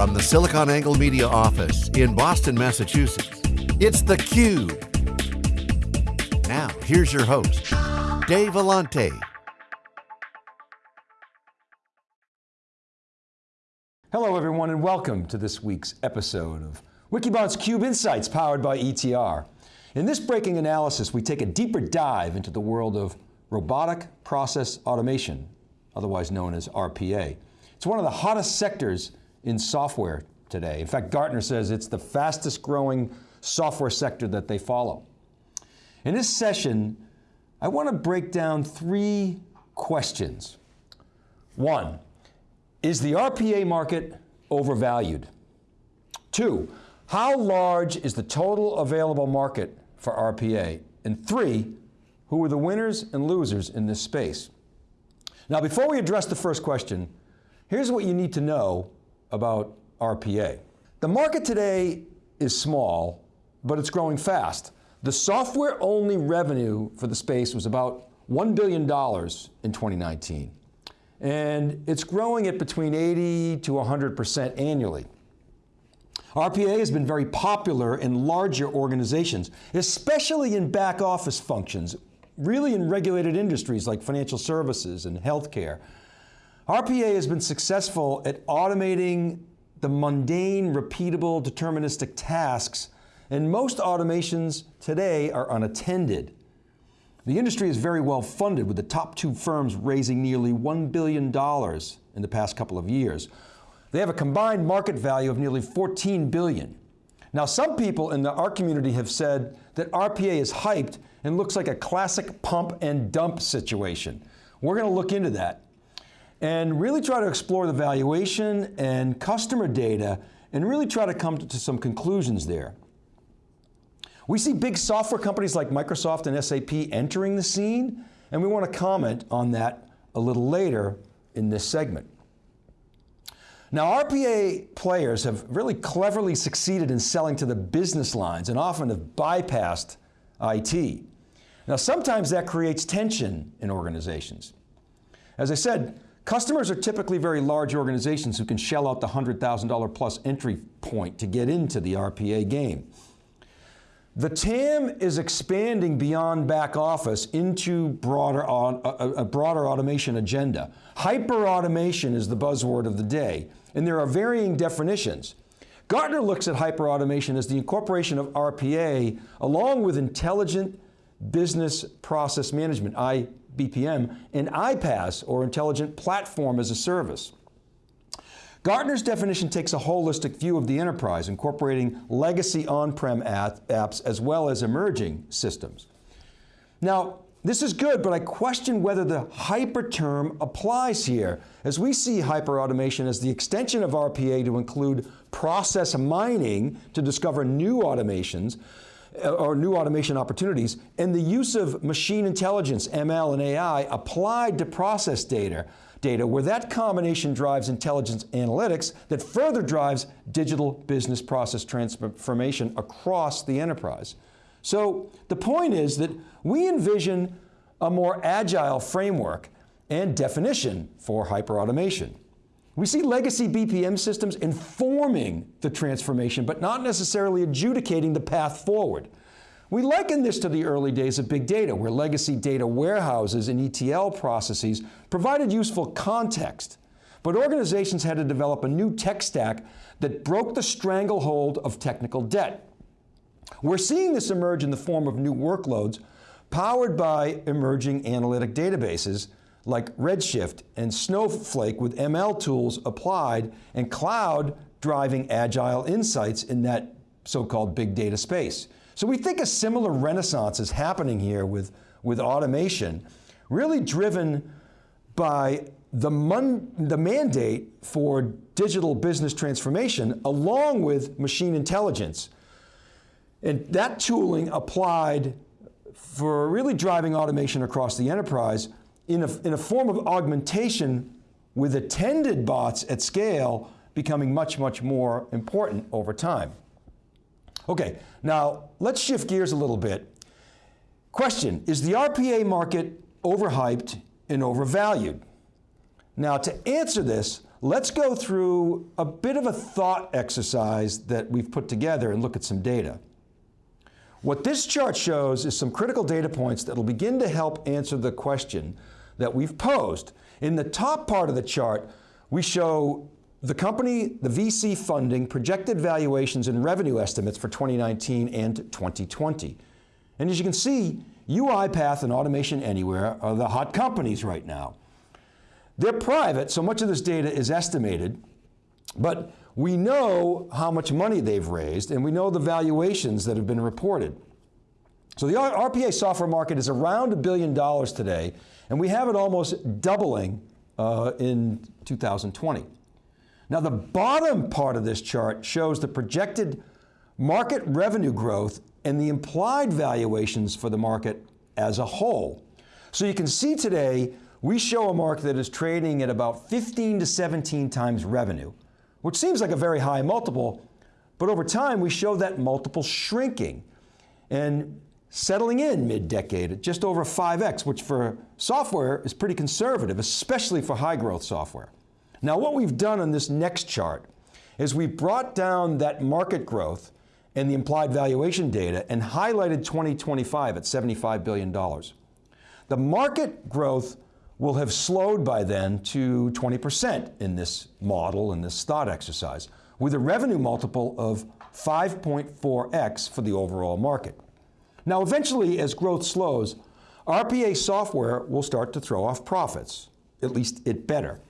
From the SiliconANGLE Media office in Boston, Massachusetts, it's theCUBE. Now, here's your host, Dave Vellante. Hello everyone and welcome to this week's episode of Wikibon's CUBE Insights powered by ETR. In this breaking analysis, we take a deeper dive into the world of robotic process automation, otherwise known as RPA. It's one of the hottest sectors in software today. In fact, Gartner says it's the fastest growing software sector that they follow. In this session, I want to break down three questions. One, is the RPA market overvalued? Two, how large is the total available market for RPA? And three, who are the winners and losers in this space? Now before we address the first question, here's what you need to know about RPA. The market today is small, but it's growing fast. The software only revenue for the space was about $1 billion in 2019. And it's growing at between 80 to 100% annually. RPA has been very popular in larger organizations, especially in back office functions, really in regulated industries like financial services and healthcare. RPA has been successful at automating the mundane, repeatable, deterministic tasks, and most automations today are unattended. The industry is very well funded with the top two firms raising nearly $1 billion in the past couple of years. They have a combined market value of nearly 14 billion. Now some people in the art community have said that RPA is hyped and looks like a classic pump and dump situation. We're going to look into that and really try to explore the valuation and customer data and really try to come to some conclusions there. We see big software companies like Microsoft and SAP entering the scene, and we want to comment on that a little later in this segment. Now RPA players have really cleverly succeeded in selling to the business lines and often have bypassed IT. Now sometimes that creates tension in organizations. As I said, Customers are typically very large organizations who can shell out the $100,000 plus entry point to get into the RPA game. The TAM is expanding beyond back office into broader, a, broader automation agenda. Hyper automation is the buzzword of the day, and there are varying definitions. Gartner looks at hyper automation as the incorporation of RPA along with intelligent business process management, I, BPM, and iPaaS, or Intelligent Platform as a Service. Gartner's definition takes a holistic view of the enterprise, incorporating legacy on-prem apps as well as emerging systems. Now, this is good, but I question whether the hyper term applies here, as we see hyperautomation as the extension of RPA to include process mining to discover new automations, Uh, or new automation opportunities, and the use of machine intelligence, ML and AI applied to process data, data where that combination drives intelligence analytics that further drives digital business process transformation across the enterprise. So the point is that we envision a more agile framework and definition for hyperautomation. We see legacy BPM systems informing the transformation, but not necessarily adjudicating the path forward. We liken this to the early days of big data, where legacy data warehouses and ETL processes provided useful context, but organizations had to develop a new tech stack that broke the stranglehold of technical debt. We're seeing this emerge in the form of new workloads powered by emerging analytic databases like Redshift and Snowflake with ML tools applied and cloud driving agile insights in that so-called big data space. So we think a similar renaissance is happening here with, with automation, really driven by the, the mandate for digital business transformation along with machine intelligence. And that tooling applied for really driving automation across the enterprise in a, in a form of augmentation with attended bots at scale becoming much, much more important over time. Okay, now let's shift gears a little bit. Question, is the RPA market overhyped and overvalued? Now to answer this, let's go through a bit of a thought exercise that we've put together and look at some data. What this chart shows is some critical data points that will begin to help answer the question that we've posed. In the top part of the chart, we show the company, the VC funding, projected valuations and revenue estimates for 2019 and 2020. And as you can see, UiPath and Automation Anywhere are the hot companies right now. They're private, so much of this data is estimated, but we know how much money they've raised and we know the valuations that have been reported. So the RPA software market is around a billion dollars today, and we have it almost doubling uh, in 2020. Now the bottom part of this chart shows the projected market revenue growth and the implied valuations for the market as a whole. So you can see today we show a market that is trading at about 15 to 17 times revenue, which seems like a very high multiple, but over time we show that multiple shrinking and settling in mid-decade at just over 5x, which for software is pretty conservative, especially for high growth software. Now what we've done on this next chart is we brought down that market growth and the implied valuation data and highlighted 2025 at $75 billion. The market growth will have slowed by then to 20% in this model, in this thought exercise, with a revenue multiple of 5.4x for the overall market. Now eventually, as growth slows, RPA software will start to throw off profits, at least it better.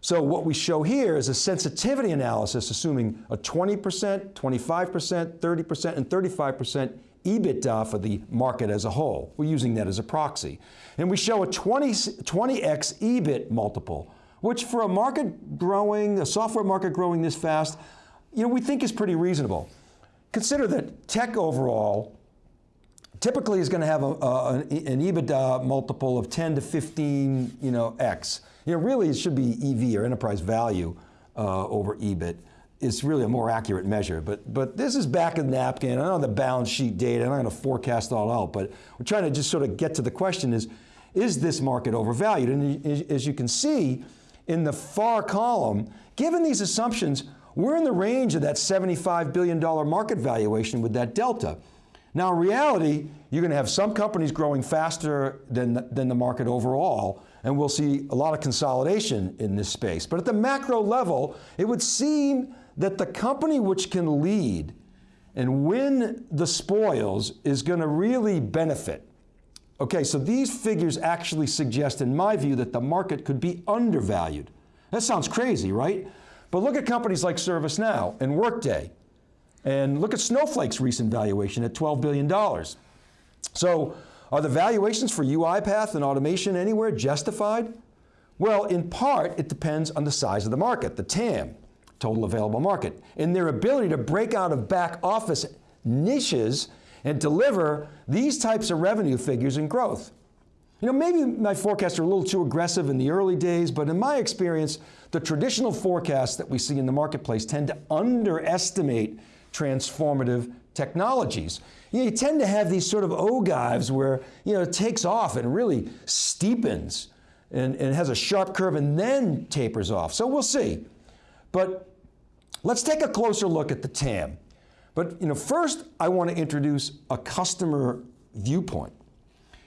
So what we show here is a sensitivity analysis assuming a 20%, 25%, 30%, and 35% EBITDA for the market as a whole. We're using that as a proxy. And we show a 20, 20x EBIT multiple, which for a market growing, a software market growing this fast, you know, we think is pretty reasonable. Consider that tech overall typically is going to have a, a, an EBITDA multiple of 10 to 15, you know, X. You know, really it should be EV or enterprise value uh, over EBIT It's really a more accurate measure. But, but this is back in the napkin. I know the balance sheet data, I'm not going to forecast all out, but we're trying to just sort of get to the question is, is this market overvalued? And as you can see in the far column, given these assumptions, we're in the range of that $75 billion market valuation with that delta. Now in reality, you're going to have some companies growing faster than, than the market overall, and we'll see a lot of consolidation in this space. But at the macro level, it would seem that the company which can lead and win the spoils is going to really benefit. Okay, so these figures actually suggest, in my view, that the market could be undervalued. That sounds crazy, right? But look at companies like ServiceNow and Workday, and look at Snowflake's recent valuation at $12 billion. So are the valuations for UiPath and Automation Anywhere justified? Well, in part, it depends on the size of the market, the TAM total available market, and their ability to break out of back office niches and deliver these types of revenue figures and growth. You know, maybe my forecasts are a little too aggressive in the early days, but in my experience, the traditional forecasts that we see in the marketplace tend to underestimate transformative technologies. You, know, you tend to have these sort of ogives where you know, it takes off and really steepens and, and has a sharp curve and then tapers off. So we'll see. But let's take a closer look at the TAM. But you know, first I want to introduce a customer viewpoint.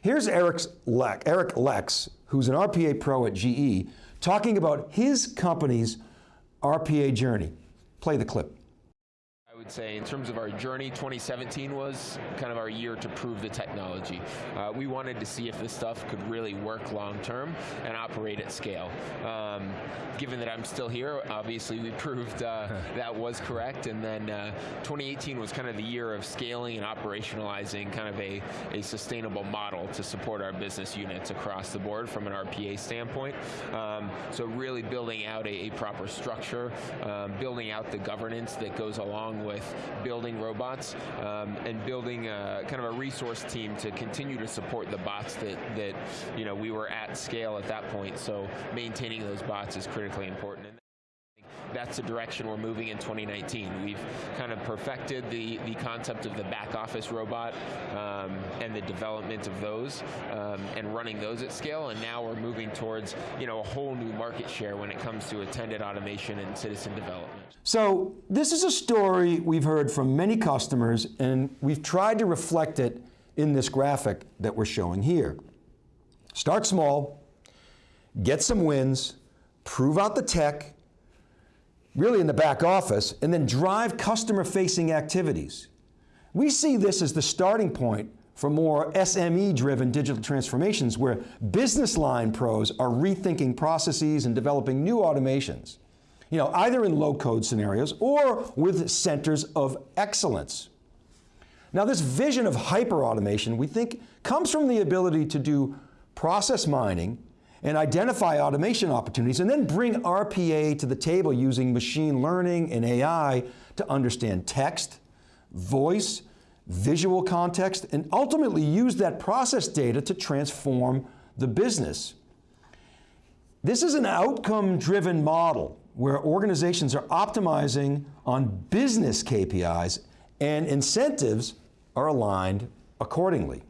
Here's Eric's Lex, Eric Lex, who's an RPA pro at GE, talking about his company's RPA journey. Play the clip would say in terms of our journey, 2017 was kind of our year to prove the technology. Uh, we wanted to see if this stuff could really work long term and operate at scale. Um, given that I'm still here, obviously we proved uh, that was correct, and then uh, 2018 was kind of the year of scaling and operationalizing kind of a, a sustainable model to support our business units across the board from an RPA standpoint. Um, so really building out a, a proper structure, um, building out the governance that goes along with with building robots um, and building a, kind of a resource team to continue to support the bots that, that you know, we were at scale at that point. So maintaining those bots is critically important that's the direction we're moving in 2019. We've kind of perfected the, the concept of the back office robot um, and the development of those um, and running those at scale, and now we're moving towards you know, a whole new market share when it comes to attended automation and citizen development. So this is a story we've heard from many customers, and we've tried to reflect it in this graphic that we're showing here. Start small, get some wins, prove out the tech, really in the back office, and then drive customer-facing activities. We see this as the starting point for more SME-driven digital transformations where business line pros are rethinking processes and developing new automations, you know, either in low-code scenarios or with centers of excellence. Now this vision of hyper-automation, we think, comes from the ability to do process mining and identify automation opportunities and then bring RPA to the table using machine learning and AI to understand text, voice, visual context, and ultimately use that process data to transform the business. This is an outcome-driven model where organizations are optimizing on business KPIs and incentives are aligned accordingly.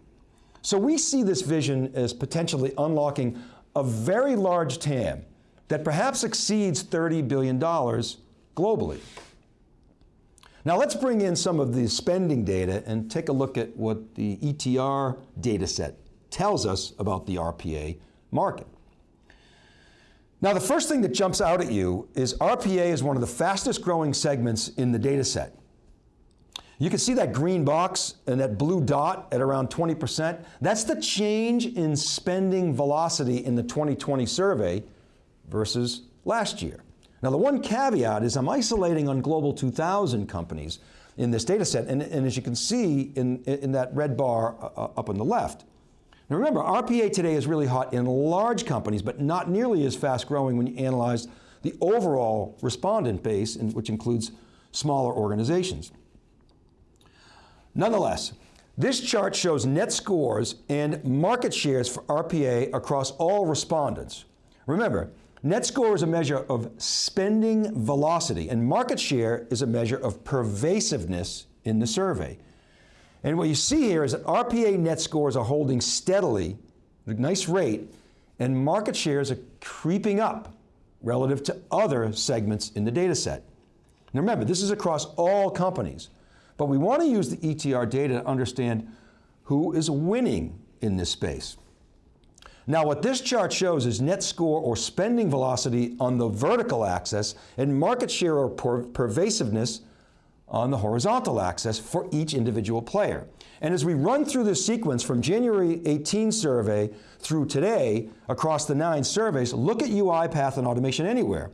So we see this vision as potentially unlocking a very large TAM that perhaps exceeds $30 billion globally. Now let's bring in some of the spending data and take a look at what the ETR data set tells us about the RPA market. Now the first thing that jumps out at you is RPA is one of the fastest growing segments in the data set. You can see that green box and that blue dot at around 20%. That's the change in spending velocity in the 2020 survey versus last year. Now the one caveat is I'm isolating on Global 2000 companies in this data set, and, and as you can see in, in that red bar uh, uh up on the left. Now remember, RPA today is really hot in large companies, but not nearly as fast growing when you analyze the overall respondent base, which includes smaller organizations. Nonetheless, this chart shows net scores and market shares for RPA across all respondents. Remember, net score is a measure of spending velocity and market share is a measure of pervasiveness in the survey. And what you see here is that RPA net scores are holding steadily, at a nice rate, and market shares are creeping up relative to other segments in the data set. Now remember, this is across all companies. But we want to use the ETR data to understand who is winning in this space. Now what this chart shows is net score or spending velocity on the vertical axis and market share or per pervasiveness on the horizontal axis for each individual player. And as we run through this sequence from January 18 survey through today across the nine surveys, look at UiPath and Automation Anywhere.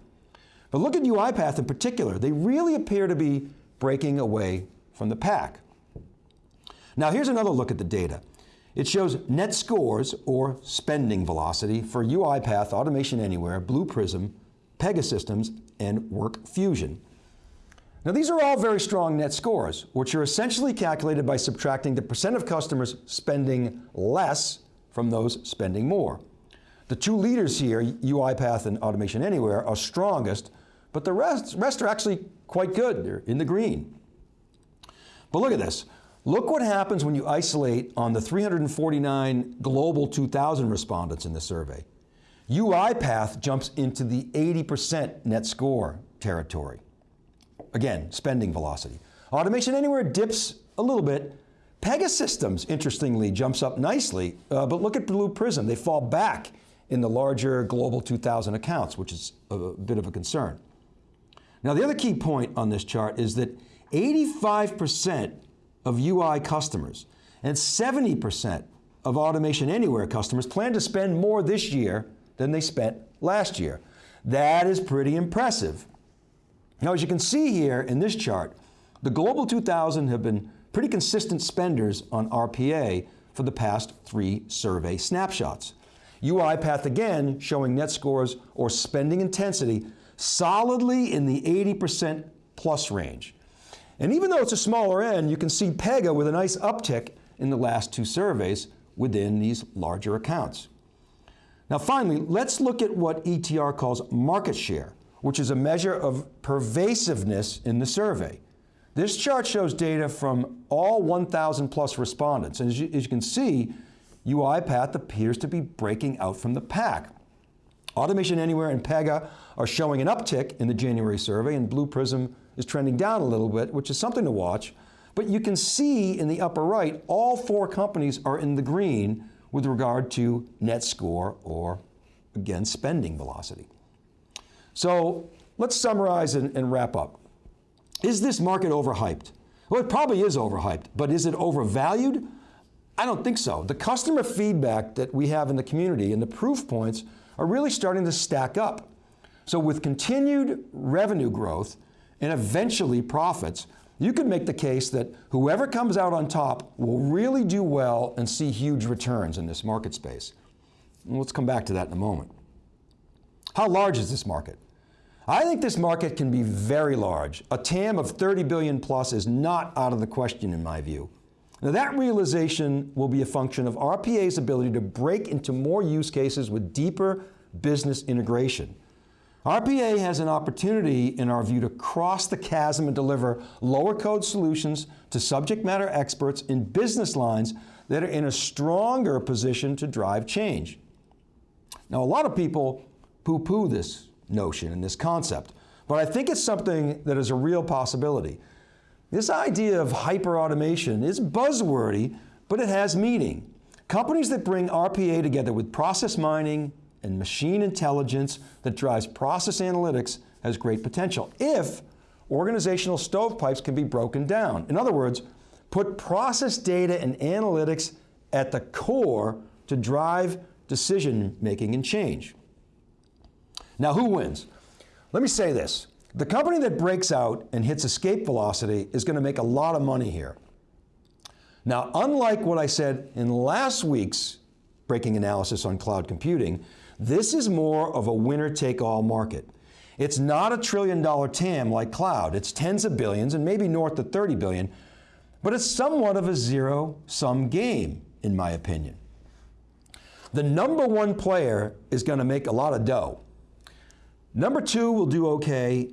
But look at UiPath in particular. They really appear to be breaking away from the pack. Now here's another look at the data. It shows net scores, or spending velocity, for UiPath, Automation Anywhere, Blue Prism, Pegasystems, and WorkFusion. Now these are all very strong net scores, which are essentially calculated by subtracting the percent of customers spending less from those spending more. The two leaders here, UiPath and Automation Anywhere, are strongest, but the rest, rest are actually quite good. They're in the green. But look at this. Look what happens when you isolate on the 349 Global 2000 respondents in the survey. UiPath jumps into the 80% net score territory. Again, spending velocity. Automation Anywhere dips a little bit. Pegasystems, interestingly, jumps up nicely, uh, but look at Blue Prism. They fall back in the larger Global 2000 accounts, which is a, a bit of a concern. Now the other key point on this chart is that 85% of UI customers and 70% of Automation Anywhere customers plan to spend more this year than they spent last year. That is pretty impressive. Now, as you can see here in this chart, the Global 2000 have been pretty consistent spenders on RPA for the past three survey snapshots. UiPath again showing net scores or spending intensity solidly in the 80% plus range. And even though it's a smaller end, you can see Pega with a nice uptick in the last two surveys within these larger accounts. Now finally, let's look at what ETR calls market share, which is a measure of pervasiveness in the survey. This chart shows data from all 1,000 plus respondents. And as you, as you can see, UiPath appears to be breaking out from the pack. Automation Anywhere and Pega are showing an uptick in the January survey, and Blue Prism is trending down a little bit, which is something to watch. But you can see in the upper right, all four companies are in the green with regard to net score or, again, spending velocity. So let's summarize and, and wrap up. Is this market overhyped? Well, it probably is overhyped, but is it overvalued? I don't think so. The customer feedback that we have in the community and the proof points are really starting to stack up. So with continued revenue growth and eventually profits, you could make the case that whoever comes out on top will really do well and see huge returns in this market space. And let's come back to that in a moment. How large is this market? I think this market can be very large. A TAM of 30 billion plus is not out of the question in my view. Now that realization will be a function of RPA's ability to break into more use cases with deeper business integration. RPA has an opportunity, in our view, to cross the chasm and deliver lower code solutions to subject matter experts in business lines that are in a stronger position to drive change. Now, a lot of people poo-poo this notion and this concept, but I think it's something that is a real possibility. This idea of hyper-automation is buzzwordy, but it has meaning. Companies that bring RPA together with process mining, and machine intelligence that drives process analytics has great potential if organizational stovepipes can be broken down. In other words, put process data and analytics at the core to drive decision making and change. Now who wins? Let me say this. The company that breaks out and hits escape velocity is going to make a lot of money here. Now, unlike what I said in last week's breaking analysis on cloud computing, this is more of a winner take all market. It's not a trillion dollar TAM like cloud. It's tens of billions and maybe north of 30 billion, but it's somewhat of a zero sum game in my opinion. The number one player is going to make a lot of dough. Number two will do okay,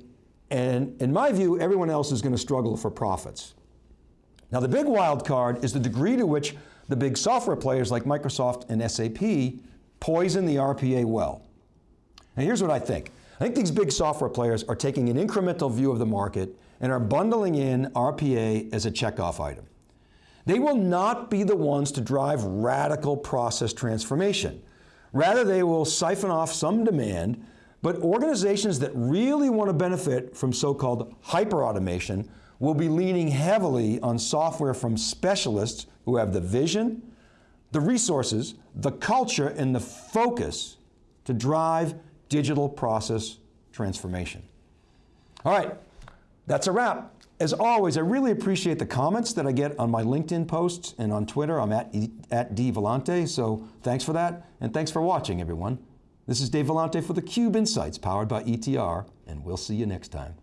and in my view, everyone else is going to struggle for profits. Now the big wild card is the degree to which the big software players like Microsoft and SAP poison the RPA well. Now here's what I think. I think these big software players are taking an incremental view of the market and are bundling in RPA as a checkoff item. They will not be the ones to drive radical process transformation. Rather, they will siphon off some demand, but organizations that really want to benefit from so-called hyper-automation will be leaning heavily on software from specialists who have the vision, the resources, the culture, and the focus to drive digital process transformation. All right, that's a wrap. As always, I really appreciate the comments that I get on my LinkedIn posts and on Twitter. I'm at, at dvellante, so thanks for that, and thanks for watching, everyone. This is Dave Vellante for theCUBE Insights, powered by ETR, and we'll see you next time.